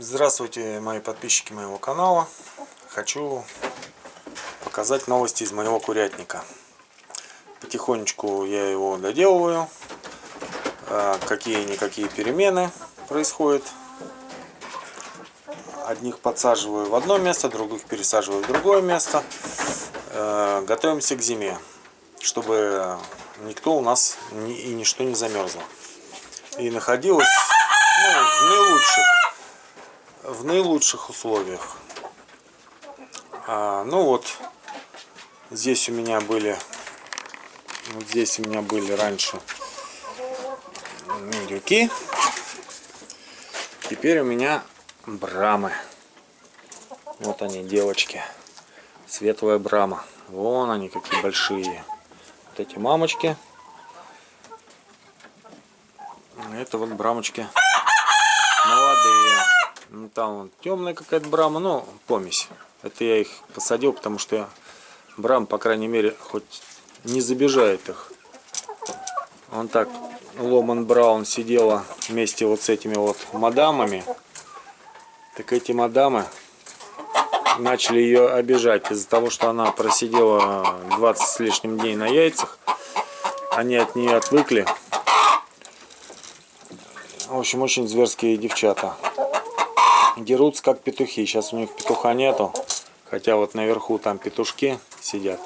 Здравствуйте, мои подписчики моего канала. Хочу показать новости из моего курятника. Потихонечку я его доделываю. А, Какие-никакие перемены происходят. Одних подсаживаю в одно место, других пересаживаю в другое место. Э, Готовимся к зиме, чтобы никто у нас и ничто не замерзло. И находилось ну, в наилучших в наилучших условиях. А, ну вот, здесь у меня были, вот здесь у меня были раньше индюки. Теперь у меня брамы. Вот они, девочки. Светлая брама. Вон они какие большие. Вот эти мамочки. Это вот брамочки молодые. Ну, там темная какая-то брама, ну, помесь. Это я их посадил, потому что я брам, по крайней мере, хоть не забежает их. Он так, Ломан Браун сидела вместе вот с этими вот мадамами. Так эти мадамы начали ее обижать из-за того, что она просидела 20 с лишним дней на яйцах. Они от нее отвыкли. В общем, очень зверские девчата. Дерутся как петухи. Сейчас у них петуха нету. Хотя вот наверху там петушки сидят.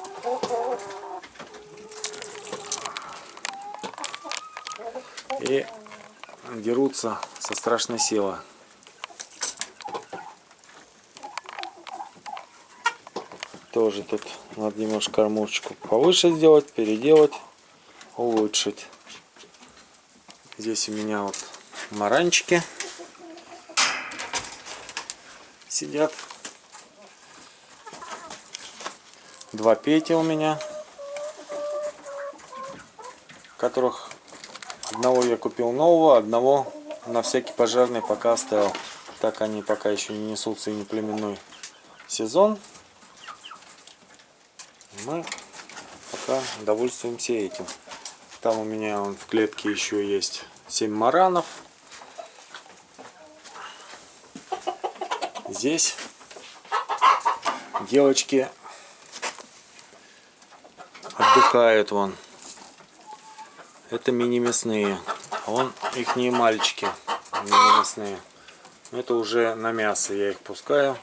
И дерутся со страшной силой. Тоже тут надо немножко кормушечку повыше сделать, переделать, улучшить. Здесь у меня вот маранчики сидят. Два Пети у меня, которых одного я купил нового, одного на всякий пожарный пока оставил. Так они пока еще не несутся и не племенной сезон. Мы пока довольствуемся этим. Там у меня вон в клетке еще есть 7 маранов. Здесь девочки отдыхают вон. Это мини-мясные. А вон их не мальчики мини-мясные. Это уже на мясо я их пускаю.